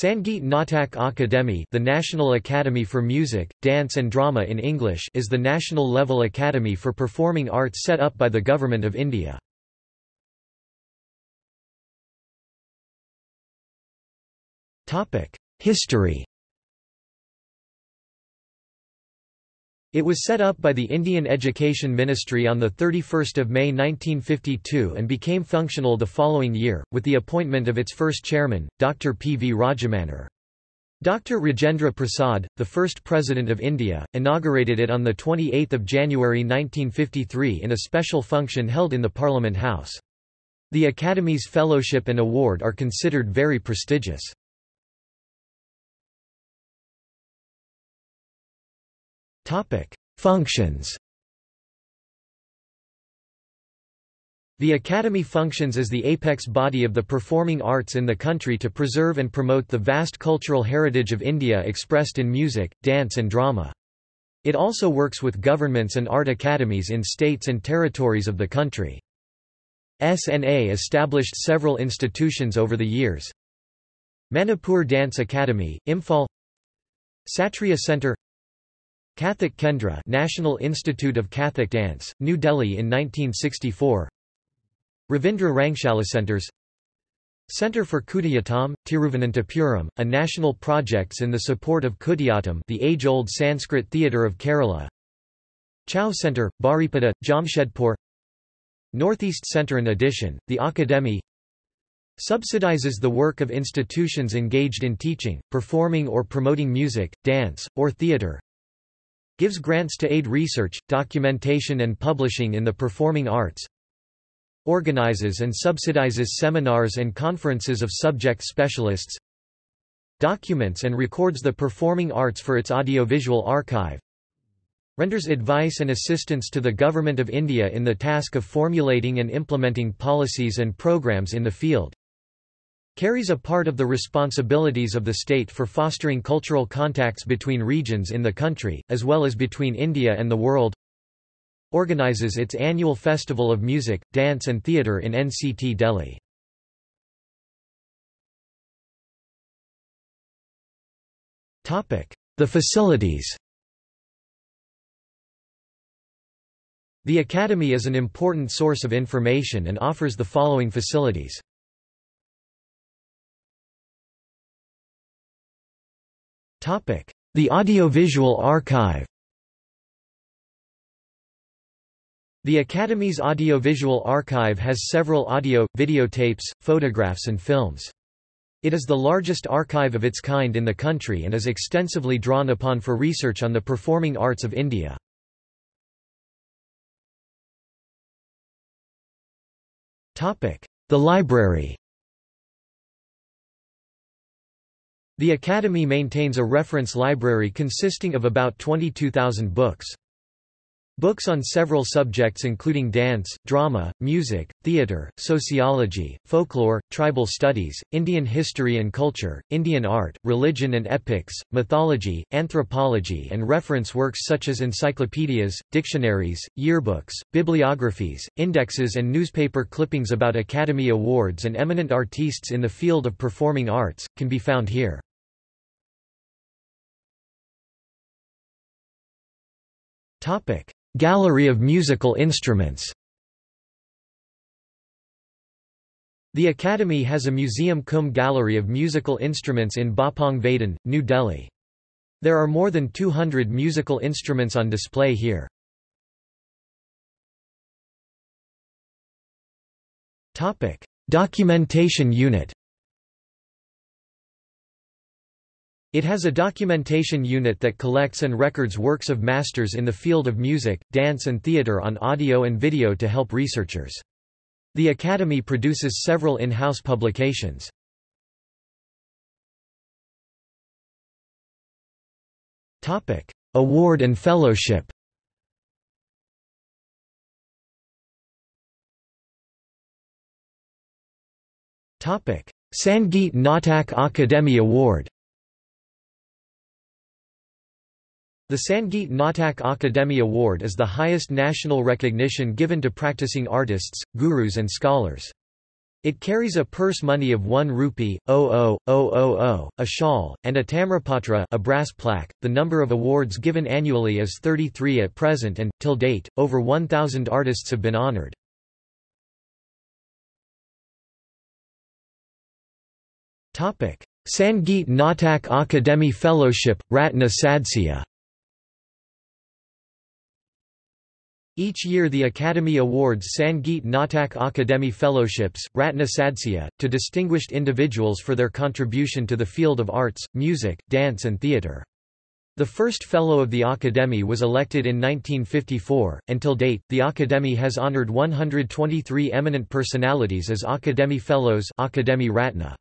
Sangeet Natak Akademi the National Academy for Music, Dance and Drama in English is the national-level academy for performing arts set up by the Government of India. History It was set up by the Indian Education Ministry on 31 May 1952 and became functional the following year, with the appointment of its first chairman, Dr. P. V. Rajamannar. Dr. Rajendra Prasad, the first President of India, inaugurated it on 28 January 1953 in a special function held in the Parliament House. The Academy's fellowship and award are considered very prestigious. Functions The Academy functions as the apex body of the performing arts in the country to preserve and promote the vast cultural heritage of India expressed in music, dance and drama. It also works with governments and art academies in states and territories of the country. SNA established several institutions over the years. Manipur Dance Academy, Imphal Satriya Centre Kathak Kendra National Institute of Kathak Dance, New Delhi in 1964 Ravindra Rangshala Centers. Centre for Kudiyattam, Tiruvananthapuram, a national projects in the support of Kudiyattam the age-old Sanskrit theatre of Kerala. Chau Centre, Baripada, Jamshedpur. Northeast Centre In addition, the Academy. Subsidizes the work of institutions engaged in teaching, performing or promoting music, dance, or theatre Gives grants to aid research, documentation and publishing in the performing arts. Organizes and subsidizes seminars and conferences of subject specialists. Documents and records the performing arts for its audiovisual archive. Renders advice and assistance to the Government of India in the task of formulating and implementing policies and programs in the field carries a part of the responsibilities of the state for fostering cultural contacts between regions in the country, as well as between India and the world organizes its annual Festival of Music, Dance and Theatre in NCT Delhi. The facilities The Academy is an important source of information and offers the following facilities. The Audiovisual Archive The Academy's Audiovisual Archive has several audio, videotapes, photographs and films. It is the largest archive of its kind in the country and is extensively drawn upon for research on the performing arts of India. The library The Academy maintains a reference library consisting of about 22,000 books. Books on several subjects including dance, drama, music, theatre, sociology, folklore, tribal studies, Indian history and culture, Indian art, religion and epics, mythology, anthropology and reference works such as encyclopedias, dictionaries, yearbooks, bibliographies, indexes and newspaper clippings about Academy Awards and eminent artistes in the field of performing arts, can be found here. Topic: Gallery of musical instruments. The Academy has a museum cum gallery of musical instruments in Bapong Vadan, New Delhi. There are more than 200 musical instruments on display here. Topic: Documentation Unit. It has a documentation unit that collects and records works of masters in the field of music, dance and theatre on audio and video to help researchers. The Academy produces several in-house publications. Award and fellowship Sangeet Natak Akademi Award The Sangeet Natak Akademi Award is the highest national recognition given to practicing artists, gurus and scholars. It carries a purse money of 1 rupee, 00000, a shawl, and a tamrapatra a brass plaque. The number of awards given annually is 33 at present and, till date, over 1,000 artists have been honored. Sangeet Natak Akademi Fellowship, Ratna Sadsya Each year the Academy awards Sangeet Natak Akademi Fellowships, Ratna Sadsya, to distinguished individuals for their contribution to the field of arts, music, dance and theatre. The first Fellow of the Academy was elected in 1954. Until date, the Academy has honored 123 eminent personalities as Akademi Fellows Akademi Ratna.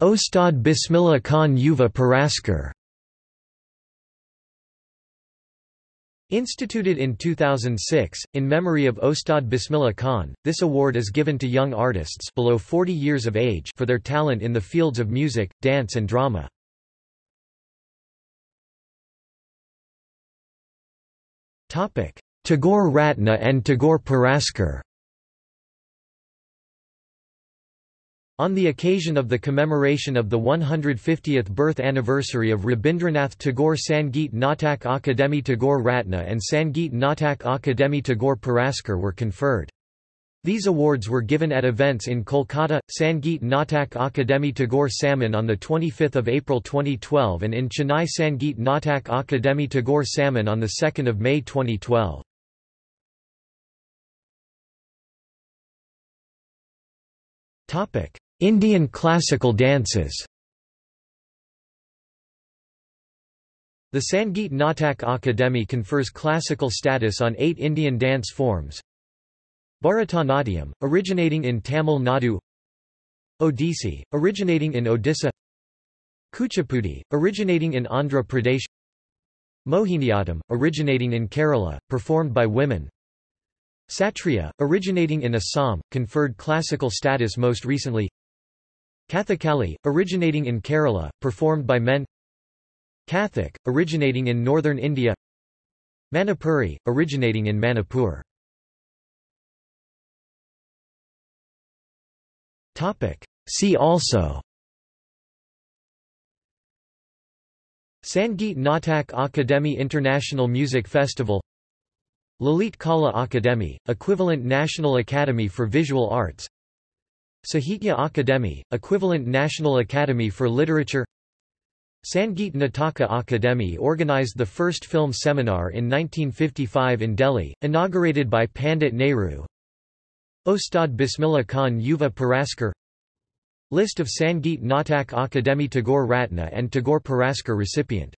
Ustad Bismillah Khan Yuva Puraskar Instituted in 2006, in memory of Ustad Bismillah Khan, this award is given to young artists below 40 years of age for their talent in the fields of music, dance and drama. Tagore Ratna and Tagore Puraskar On the occasion of the commemoration of the 150th birth anniversary of Rabindranath Tagore Sangeet Natak Akademi Tagore Ratna and Sangeet Natak Akademi Tagore Puraskar were conferred. These awards were given at events in Kolkata, Sangeet Natak Akademi Tagore Samman on 25 April 2012 and in Chennai Sangeet Natak Akademi Tagore Samman on 2 May 2012. Indian classical dances. The Sangeet Natak Akademi confers classical status on eight Indian dance forms. Bharatanatyam, originating in Tamil Nadu. Odissi, originating in Odisha. Kuchipudi, originating in Andhra Pradesh. Mohiniyattam, originating in Kerala, performed by women. Satriya, originating in Assam, conferred classical status most recently Kathakali, originating in Kerala, performed by men. Kathak, originating in northern India. Manipuri, originating in Manipur. See also Sangeet Natak Akademi International Music Festival Lalit Kala Akademi, equivalent National Academy for Visual Arts Sahitya Akademi, equivalent National Academy for Literature Sangeet Nataka Akademi organized the first film seminar in 1955 in Delhi, inaugurated by Pandit Nehru. Ustad Bismillah Khan Yuva Puraskar List of Sangeet Natak Akademi Tagore Ratna and Tagore Puraskar recipient